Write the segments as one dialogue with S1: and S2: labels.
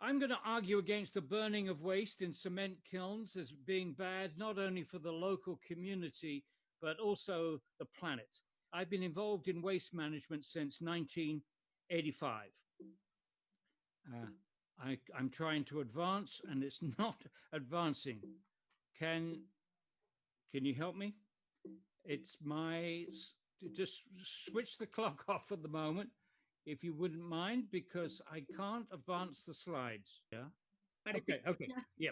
S1: I'm going to argue against the burning of waste in cement kilns as being bad, not only for the local community, but also the planet. I've been involved in waste management since 1985. Uh, I, am trying to advance and it's not advancing. Can, can you help me? It's my, just switch the clock off at the moment if you wouldn't mind, because I can't advance the slides. Yeah. Okay. Okay. Yeah.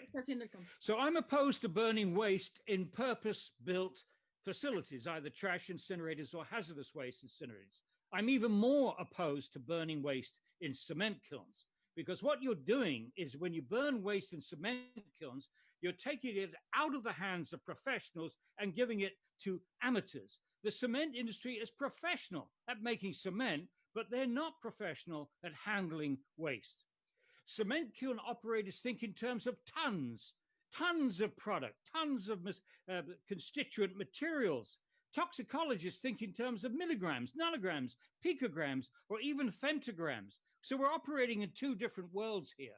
S1: So I'm opposed to burning waste in purpose-built facilities, either trash incinerators or hazardous waste incinerators. I'm even more opposed to burning waste in cement kilns because what you're doing is when you burn waste in cement kilns, you're taking it out of the hands of professionals and giving it to amateurs. The cement industry is professional at making cement, but they're not professional at handling waste. Cement kiln operators think in terms of tons, tons of product, tons of uh, constituent materials. Toxicologists think in terms of milligrams, nanograms, picograms, or even femtograms. So we're operating in two different worlds here.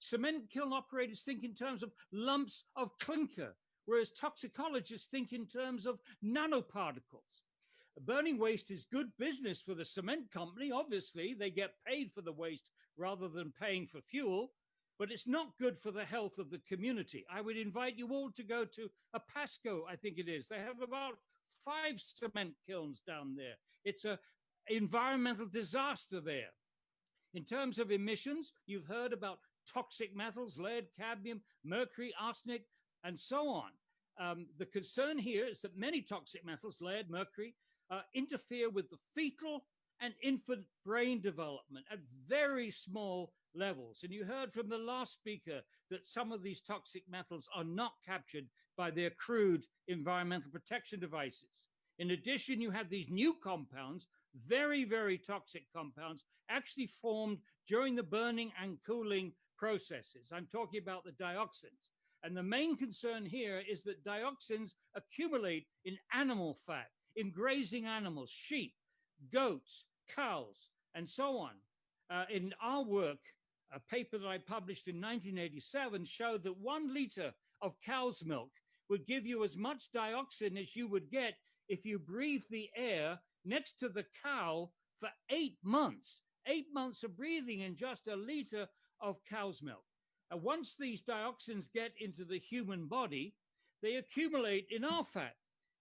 S1: Cement kiln operators think in terms of lumps of clinker, whereas toxicologists think in terms of nanoparticles. Burning waste is good business for the cement company. Obviously, they get paid for the waste rather than paying for fuel, but it's not good for the health of the community. I would invite you all to go to Apasco, I think it is. They have about five cement kilns down there. It's a environmental disaster there. In terms of emissions, you've heard about toxic metals, lead, cadmium, mercury, arsenic, and so on. Um, the concern here is that many toxic metals, lead, mercury, uh, interfere with the fetal and infant brain development at very small levels. And you heard from the last speaker that some of these toxic metals are not captured by their crude environmental protection devices. In addition, you have these new compounds, very, very toxic compounds, actually formed during the burning and cooling processes. I'm talking about the dioxins. And the main concern here is that dioxins accumulate in animal fat in grazing animals, sheep, goats, cows, and so on. Uh, in our work, a paper that I published in 1987 showed that one liter of cow's milk would give you as much dioxin as you would get if you breathe the air next to the cow for eight months. Eight months of breathing in just a liter of cow's milk. And once these dioxins get into the human body, they accumulate in our fat.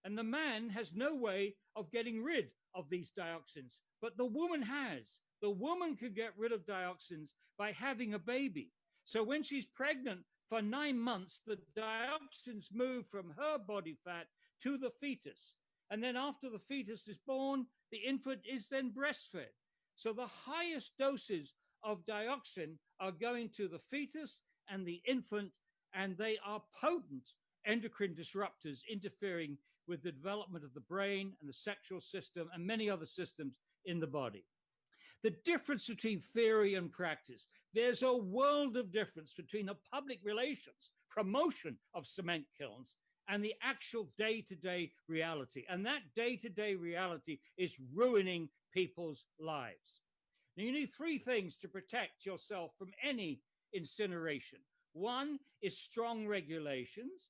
S1: And the man has no way of getting rid of these dioxins, but the woman has. The woman could get rid of dioxins by having a baby. So when she's pregnant for nine months, the dioxins move from her body fat to the fetus. And then after the fetus is born, the infant is then breastfed. So the highest doses of dioxin are going to the fetus and the infant, and they are potent endocrine disruptors interfering with the development of the brain and the sexual system and many other systems in the body. The difference between theory and practice, there's a world of difference between the public relations, promotion of cement kilns, and the actual day-to-day reality. And that day-to-day -day reality is ruining people's lives. Now, you need three things to protect yourself from any incineration. One is strong regulations.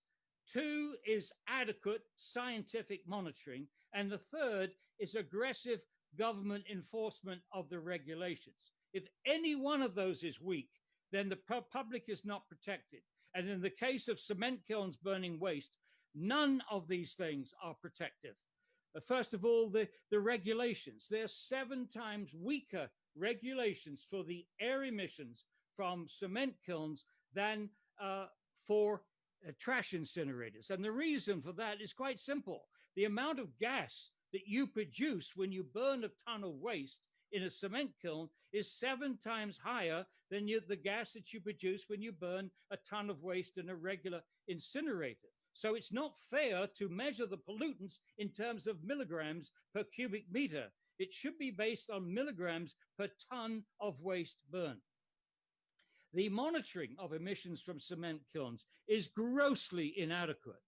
S1: Two is adequate scientific monitoring. And the third is aggressive government enforcement of the regulations. If any one of those is weak, then the public is not protected. And in the case of cement kilns burning waste, none of these things are protective. Uh, first of all, the, the regulations. There are seven times weaker regulations for the air emissions from cement kilns than uh, for uh, trash incinerators. And the reason for that is quite simple. The amount of gas that you produce when you burn a ton of waste in a cement kiln is seven times higher than you, the gas that you produce when you burn a ton of waste in a regular incinerator. So it's not fair to measure the pollutants in terms of milligrams per cubic meter. It should be based on milligrams per ton of waste burned. The monitoring of emissions from cement kilns is grossly inadequate.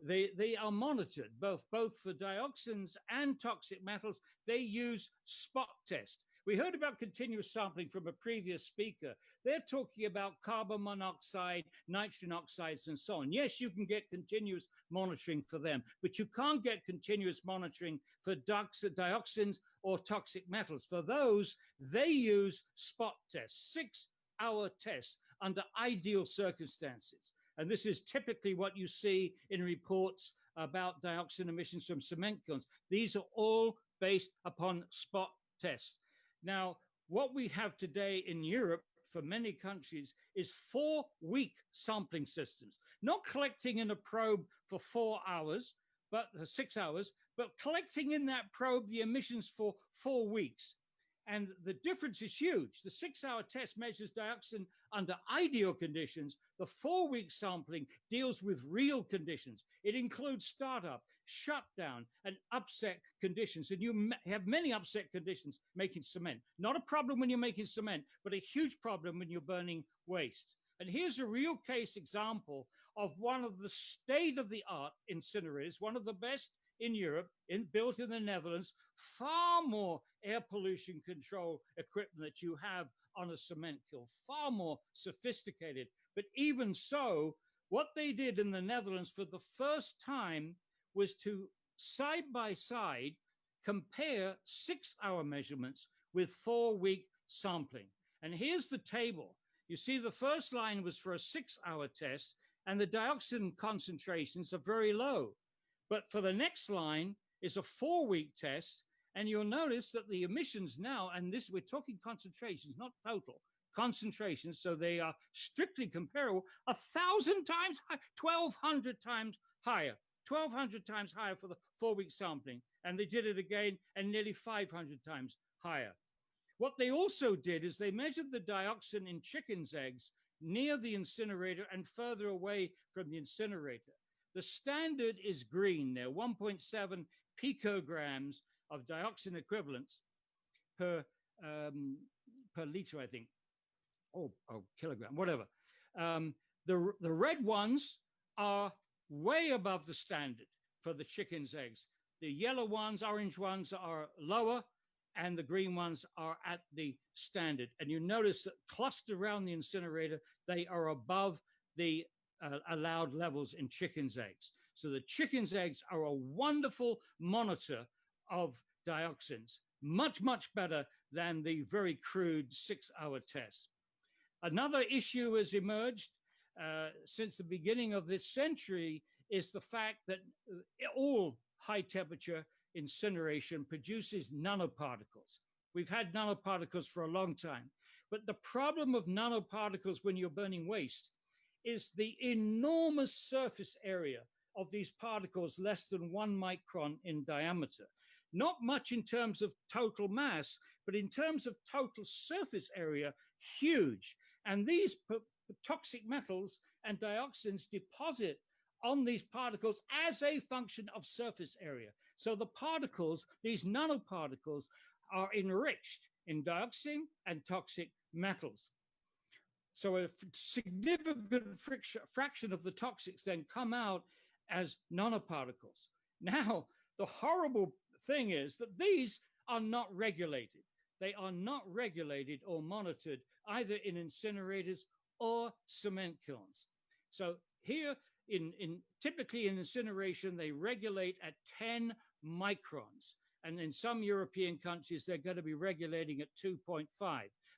S1: They, they are monitored both, both for dioxins and toxic metals. They use spot tests. We heard about continuous sampling from a previous speaker. They're talking about carbon monoxide, nitrogen oxides, and so on. Yes, you can get continuous monitoring for them, but you can't get continuous monitoring for dioxins or toxic metals. For those, they use spot tests, six hour tests under ideal circumstances. And this is typically what you see in reports about dioxin emissions from cement kilns. These are all based upon spot tests. Now, what we have today in Europe for many countries is four week sampling systems, not collecting in a probe for four hours, but uh, six hours, but collecting in that probe the emissions for four weeks. And the difference is huge. The six hour test measures dioxin under ideal conditions. The four week sampling deals with real conditions. It includes startup, shutdown, and upset conditions. And you have many upset conditions making cement. Not a problem when you're making cement, but a huge problem when you're burning waste. And here's a real case example of one of the state of the art incinerators, one of the best in Europe, in, built in the Netherlands, far more air pollution control equipment that you have on a cement kiln, far more sophisticated. But even so, what they did in the Netherlands for the first time was to side by side compare six hour measurements with four week sampling. And here's the table. You see, the first line was for a six hour test, and the dioxin concentrations are very low. But for the next line is a four week test. And you'll notice that the emissions now, and this we're talking concentrations, not total concentrations, so they are strictly comparable, a thousand times, 1200 times higher, 1200 times higher for the four week sampling. And they did it again and nearly 500 times higher. What they also did is they measured the dioxin in chicken's eggs near the incinerator and further away from the incinerator. The standard is green there, 1.7 picograms of dioxin equivalents per um, per liter, I think, or, or kilogram, whatever. Um, the, the red ones are way above the standard for the chicken's eggs. The yellow ones, orange ones are lower, and the green ones are at the standard. And you notice that clustered around the incinerator, they are above the uh, allowed levels in chicken's eggs. So the chicken's eggs are a wonderful monitor of dioxins, much, much better than the very crude six hour test. Another issue has emerged uh, since the beginning of this century is the fact that uh, all high temperature incineration produces nanoparticles. We've had nanoparticles for a long time, but the problem of nanoparticles when you're burning waste is the enormous surface area of these particles less than one micron in diameter. Not much in terms of total mass, but in terms of total surface area, huge. And these toxic metals and dioxins deposit on these particles as a function of surface area. So the particles, these nanoparticles, are enriched in dioxin and toxic metals. So a significant fraction of the toxics then come out as nanoparticles. Now, the horrible thing is that these are not regulated. They are not regulated or monitored either in incinerators or cement kilns. So here in, in typically in incineration, they regulate at 10 microns. And in some European countries, they're going to be regulating at 2.5.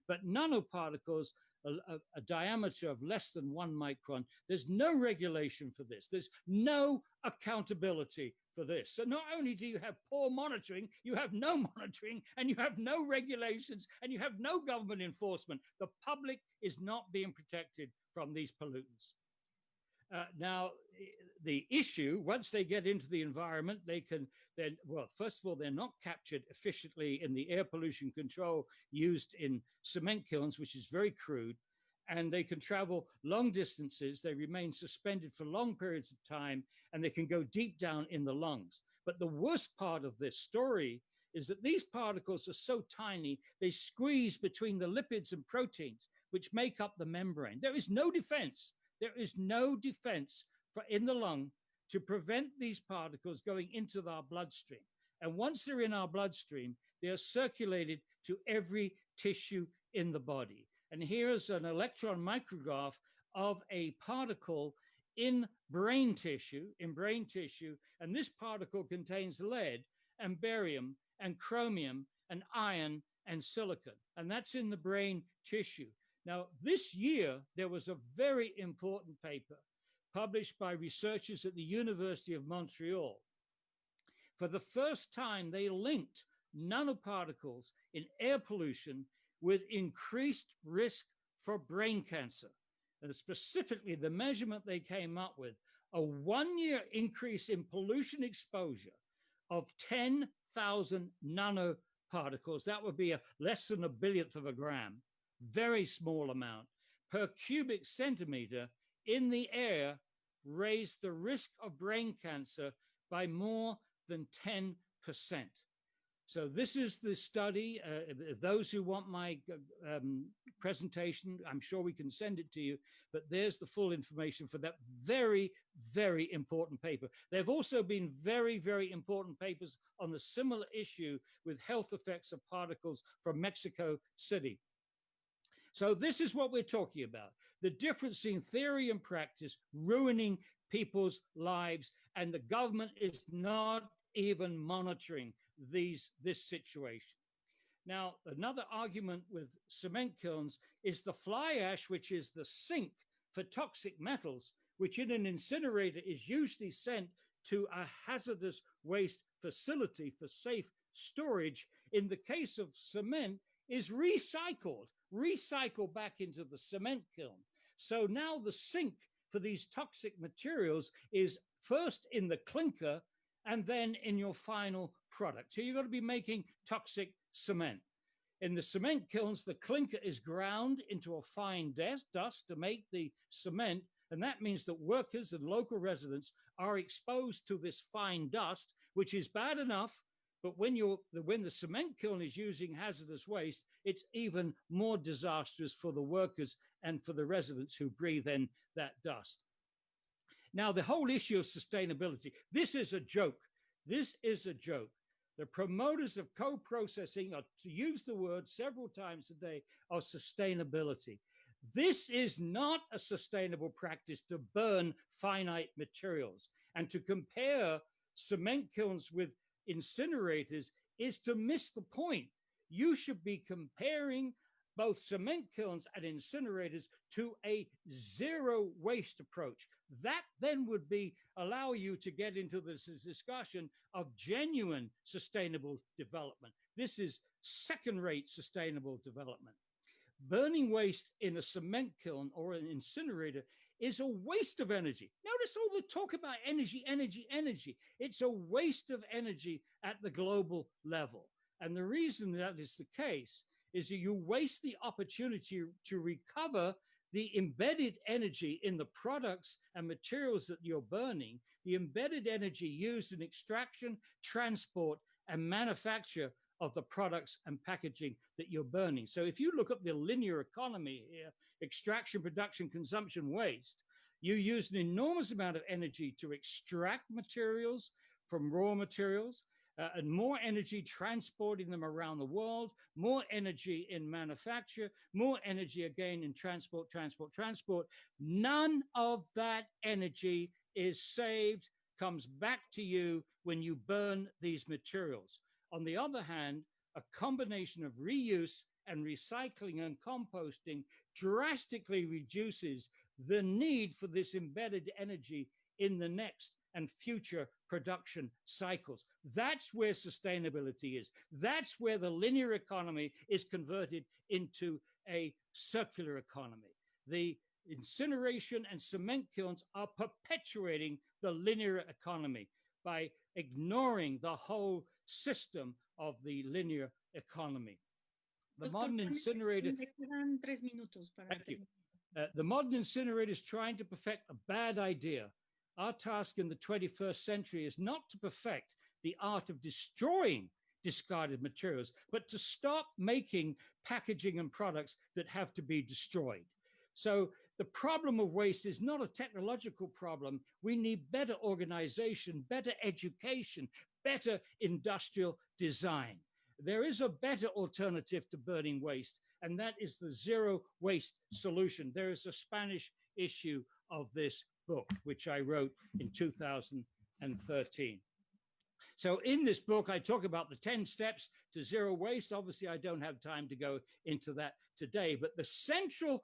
S1: But nanoparticles a, a, diameter of less than one micron. There's no regulation for this. There's no accountability for this. So not only do you have poor monitoring, you have no monitoring and you have no regulations and you have no government enforcement. The public is not being protected from these pollutants. Uh, now, the issue, once they get into the environment, they can then, well, first of all, they're not captured efficiently in the air pollution control used in cement kilns, which is very crude, and they can travel long distances. They remain suspended for long periods of time, and they can go deep down in the lungs. But the worst part of this story is that these particles are so tiny, they squeeze between the lipids and proteins, which make up the membrane. There is no defense there is no defense for in the lung to prevent these particles going into our bloodstream. And once they're in our bloodstream, they are circulated to every tissue in the body. And here's an electron micrograph of a particle in brain tissue, in brain tissue, and this particle contains lead and barium and chromium and iron and silicon, and that's in the brain tissue. Now, this year, there was a very important paper published by researchers at the University of Montreal. For the first time, they linked nanoparticles in air pollution with increased risk for brain cancer. And specifically, the measurement they came up with a one year increase in pollution exposure of 10,000 nanoparticles. That would be a less than a billionth of a gram, very small amount per cubic centimeter in the air raised the risk of brain cancer by more than 10%. So this is the study. Uh, those who want my um, presentation, I'm sure we can send it to you, but there's the full information for that very, very important paper. There have also been very, very important papers on the similar issue with health effects of particles from Mexico City. So this is what we're talking about. The difference in theory and practice ruining people's lives and the government is not even monitoring these this situation. Now, another argument with cement kilns is the fly ash, which is the sink for toxic metals, which in an incinerator is usually sent to a hazardous waste facility for safe storage. In the case of cement, is recycled, recycled back into the cement kiln. So now the sink for these toxic materials is first in the clinker and then in your final product. So you've got to be making toxic cement. In the cement kilns, the clinker is ground into a fine dust to make the cement. And that means that workers and local residents are exposed to this fine dust, which is bad enough. But when you're when the cement kiln is using hazardous waste, it's even more disastrous for the workers and for the residents who breathe in that dust. Now, the whole issue of sustainability, this is a joke. This is a joke. The promoters of co-processing are to use the word several times a day of sustainability. This is not a sustainable practice to burn finite materials and to compare cement kilns with incinerators is to miss the point. You should be comparing both cement kilns and incinerators to a zero waste approach. That then would be allow you to get into this discussion of genuine sustainable development. This is second rate sustainable development. Burning waste in a cement kiln or an incinerator is a waste of energy. Notice all the talk about energy, energy, energy. It's a waste of energy at the global level. And the reason that is the case is that you waste the opportunity to recover the embedded energy in the products and materials that you're burning, the embedded energy used in extraction, transport, and manufacture of the products and packaging that you're burning. So if you look at the linear economy here, extraction, production, consumption, waste, you use an enormous amount of energy to extract materials from raw materials, uh, and more energy transporting them around the world, more energy in manufacture, more energy again in transport, transport, transport. None of that energy is saved, comes back to you when you burn these materials. On the other hand, a combination of reuse and recycling and composting drastically reduces the need for this embedded energy in the next and future production cycles. That's where sustainability is. That's where the linear economy is converted into a circular economy. The incineration and cement kilns are perpetuating the linear economy by ignoring the whole system of the linear economy. The modern incinerator. Thank you. Uh, the modern incinerator is trying to perfect a bad idea our task in the 21st century is not to perfect the art of destroying discarded materials, but to stop making packaging and products that have to be destroyed. So the problem of waste is not a technological problem. We need better organization, better education, better industrial design. There is a better alternative to burning waste, and that is the zero waste solution. There is a Spanish issue of this book, which I wrote in 2013. So in this book, I talk about the 10 steps to zero waste. Obviously, I don't have time to go into that today, but the central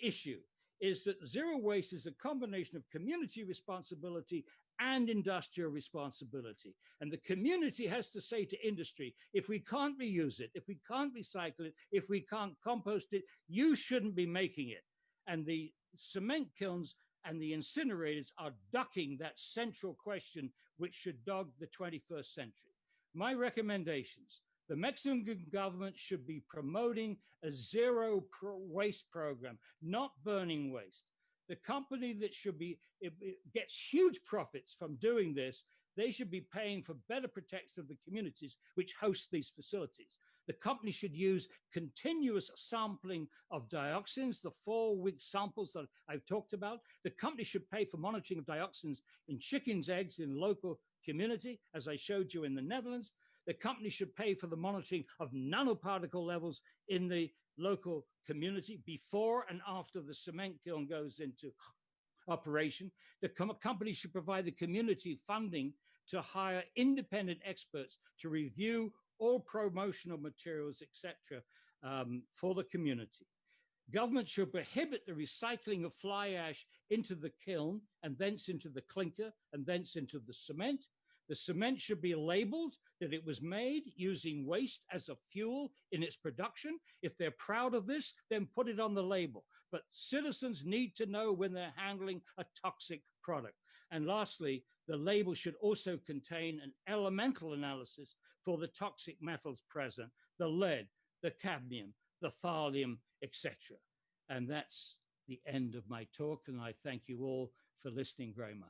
S1: issue is that zero waste is a combination of community responsibility and industrial responsibility. And the community has to say to industry, if we can't reuse it, if we can't recycle it, if we can't compost it, you shouldn't be making it. And the cement kilns and the incinerators are ducking that central question which should dog the 21st century. My recommendations, the Mexican government should be promoting a zero waste program, not burning waste. The company that should be, it, it gets huge profits from doing this, they should be paying for better protection of the communities which host these facilities. The company should use continuous sampling of dioxins, the four-week samples that I've talked about. The company should pay for monitoring of dioxins in chickens' eggs in local community, as I showed you in the Netherlands the company should pay for the monitoring of nanoparticle levels in the local community before and after the cement kiln goes into operation. The com company should provide the community funding to hire independent experts to review all promotional materials, etc., um, for the community. Government should prohibit the recycling of fly ash into the kiln and thence into the clinker and thence into the cement. The cement should be labeled that it was made using waste as a fuel in its production. If they're proud of this, then put it on the label. But citizens need to know when they're handling a toxic product. And lastly, the label should also contain an elemental analysis for the toxic metals present, the lead, the cadmium, the thallium, etc. And that's the end of my talk, and I thank you all for listening very much.